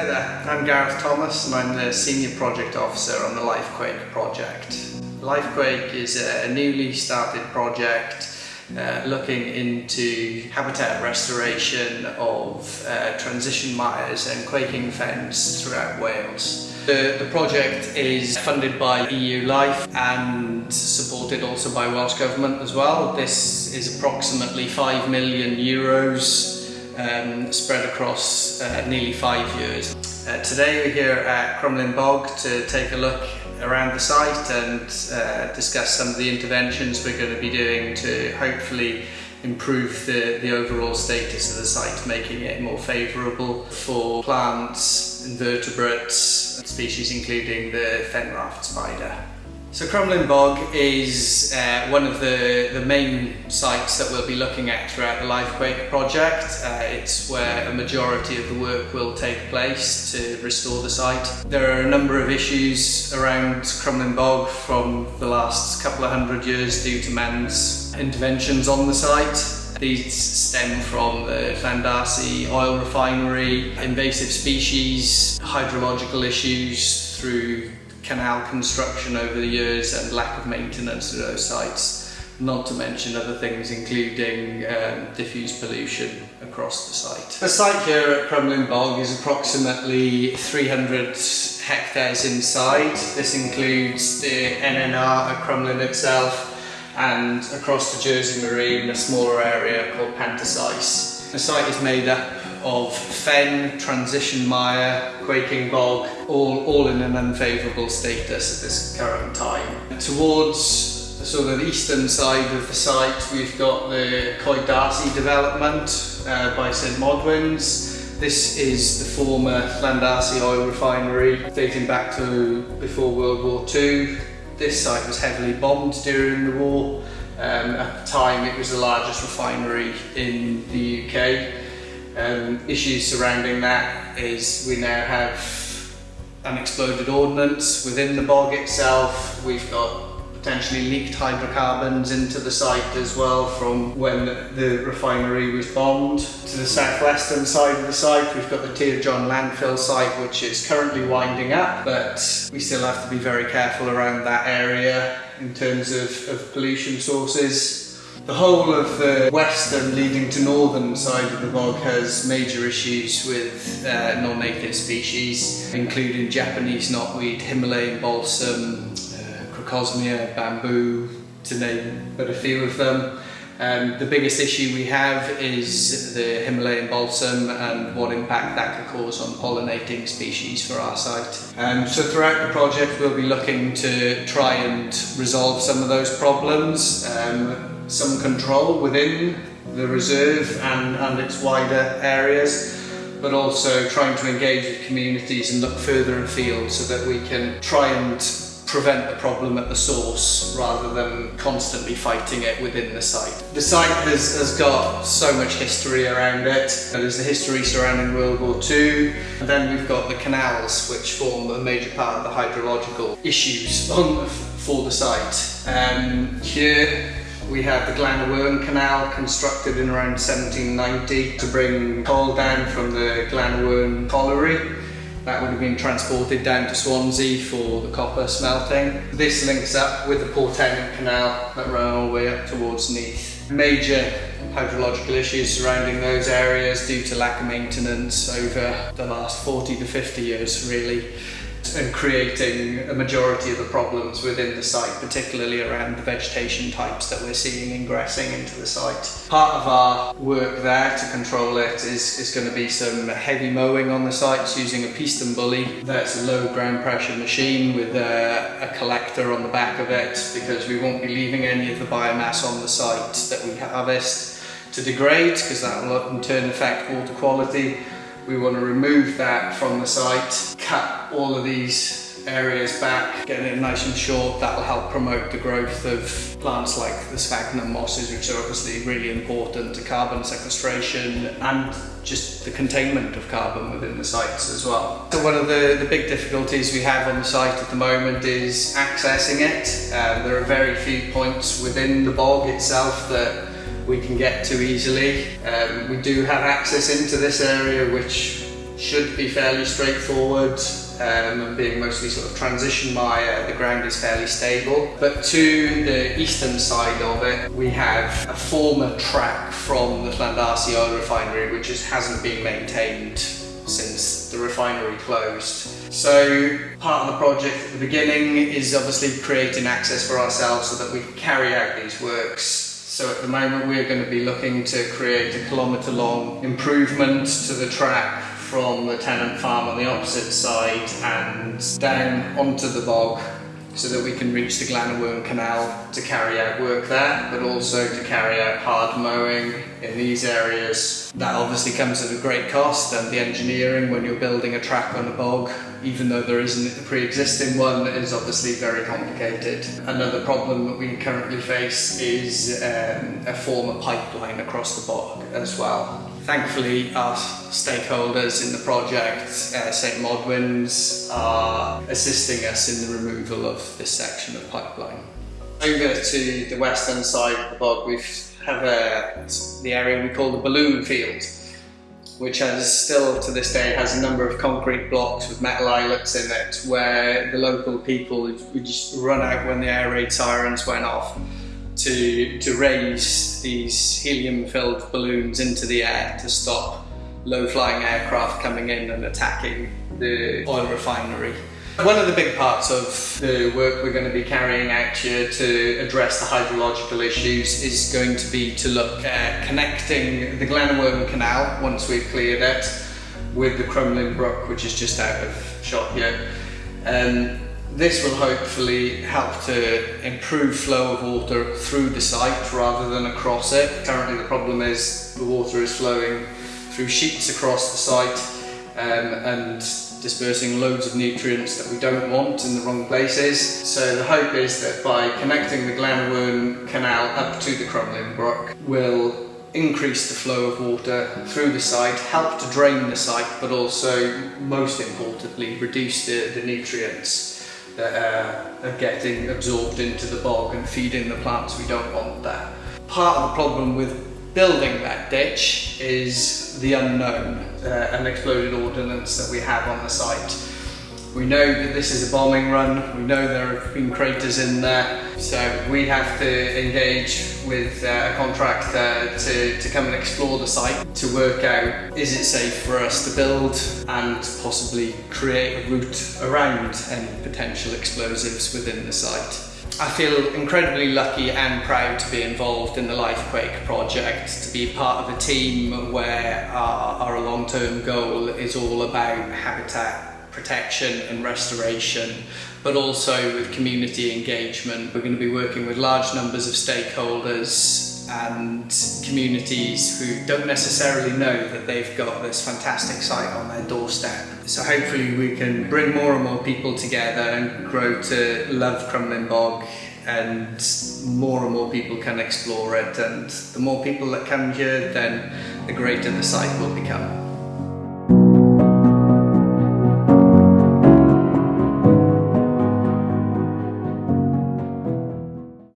Hi there, I'm Gareth Thomas and I'm the Senior Project Officer on the Lifequake project. Lifequake is a newly started project uh, looking into habitat restoration of uh, transition mires and quaking fens throughout Wales. The, the project is funded by EU Life and supported also by Welsh Government as well. This is approximately 5 million euros um, spread across uh, nearly five years. Uh, today we're here at Crumlin Bog to take a look around the site and uh, discuss some of the interventions we're going to be doing to hopefully improve the, the overall status of the site, making it more favourable for plants, invertebrates, species including the fen raft spider. So Crumlin Bog is uh, one of the, the main sites that we'll be looking at throughout the Lifequake project. Uh, it's where a majority of the work will take place to restore the site. There are a number of issues around Crumlin Bog from the last couple of hundred years due to man's interventions on the site. These stem from the Llandarcy oil refinery, invasive species, hydrological issues through canal construction over the years and lack of maintenance of those sites, not to mention other things including um, diffuse pollution across the site. The site here at Crumlin Bog is approximately 300 hectares inside. This includes the NNR at Crumlin itself and across the Jersey Marine a smaller area called Pant-y-Sais. The site is made up of fen, transition mire, quaking bog, all, all in an unfavourable status at this current time. Towards the sort of eastern side of the site we've got the Coed D'Arcy development uh, by St Modwen's. This is the former Llandarcy oil refinery dating back to before World War II. This site was heavily bombed during the war. Um, at the time it was the largest refinery in the UK um, issues surrounding that is we now have unexploded ordnance within the bog itself. We've got potentially leaked hydrocarbons into the site as well from when the refinery was bombed. To the southwestern side of the site we've got the Tir John landfill site which is currently winding up but we still have to be very careful around that area in terms of, of pollution sources. The whole of the western leading to northern side of the bog has major issues with uh, non-native species, including Japanese knotweed, Himalayan balsam, uh, crocosmia, bamboo, to name but a few of them. Um, the biggest issue we have is the Himalayan balsam and what impact that could cause on pollinating species for our site. Um, so throughout the project we'll be looking to try and resolve some of those problems. Um, some control within the reserve and, and its wider areas but also trying to engage with communities and look further afield so that we can try and prevent the problem at the source rather than constantly fighting it within the site. The site has, has got so much history around it. There's the history surrounding World War II, and then we've got the canals which form a major part of the hydrological issues on, for the site. Um, here we have the Glan Canal constructed in around 1790 to bring coal down from the Glan colliery. That would have been transported down to Swansea for the copper smelting. This links up with the Port Tennant Canal that ran all the way up towards Neath. Major hydrological issues surrounding those areas due to lack of maintenance over the last 40 to 50 years really and creating a majority of the problems within the site, particularly around the vegetation types that we're seeing ingressing into the site. Part of our work there to control it is, is going to be some heavy mowing on the sites using a PistenBully. That's a low ground pressure machine with a, a collector on the back of it because we won't be leaving any of the biomass on the site that we harvest to degrade because that will in turn affect water quality we want to remove that from the site, cut all of these areas back, getting it nice and short. That will help promote the growth of plants like the sphagnum mosses, which are obviously really important to carbon sequestration and just the containment of carbon within the sites as well. So one of the, the big difficulties we have on the site at the moment is accessing it. Um, there are very few points within the bog itself that we can get to easily. Um, we do have access into this area which should be fairly straightforward um, and being mostly sort of transition mire, the ground is fairly stable. But to the eastern side of it, we have a former track from the Llandarcy oil refinery which just hasn't been maintained since the refinery closed. So part of the project at the beginning is obviously creating access for ourselves so that we can carry out these works so at the moment we're going to be looking to create a kilometre long improvement to the track from the tenant farm on the opposite side and down onto the bog so that we can reach the Glan-y-wern Canal to carry out work there, but also to carry out hard mowing in these areas. That obviously comes at a great cost and the engineering when you're building a track on a bog, even though there isn't a pre-existing one, is obviously very complicated. Another problem that we currently face is um, a former pipeline across the bog as well. Thankfully, our stakeholders in the project, uh, St Modwens, are assisting us in the removal of this section of pipeline. Over to the western side of the bog, we have a, the area we call the balloon field, which has still to this day has a number of concrete blocks with metal eyelets in it, where the local people would just run out when the air raid sirens went off to, to raise these helium-filled balloons into the air to stop low-flying aircraft coming in and attacking the oil refinery. One of the big parts of the work we're going to be carrying out here to address the hydrological issues is going to be to look at connecting the Glan-y-wern Canal, once we've cleared it, with the Crumlin Brook, which is just out of shot here. Um, this will hopefully help to improve flow of water through the site rather than across it. Currently the problem is the water is flowing through sheets across the site um, and dispersing loads of nutrients that we don't want in the wrong places. So the hope is that by connecting the Glan-y-wern Canal up to the Crumlin Brook will increase the flow of water through the site, help to drain the site, but also, most importantly, reduce the, the nutrients that uh, are getting absorbed into the bog and feeding the plants. We don't want that. Part of the problem with building that ditch is the unknown, uh, unexploded ordnance that we have on the site. We know that this is a bombing run, we know there have been craters in there, so we have to engage with uh, a contractor to, to come and explore the site to work out is it safe for us to build and possibly create a route around any potential explosives within the site. I feel incredibly lucky and proud to be involved in the Lifequake project, to be part of a team where our, our long-term goal is all about habitat protection and restoration, but also with community engagement. We're going to be working with large numbers of stakeholders and communities who don't necessarily know that they've got this fantastic site on their doorstep. So hopefully we can bring more and more people together and grow to love Crumlin Bog and more and more people can explore it and the more people that come here then the greater the site will become.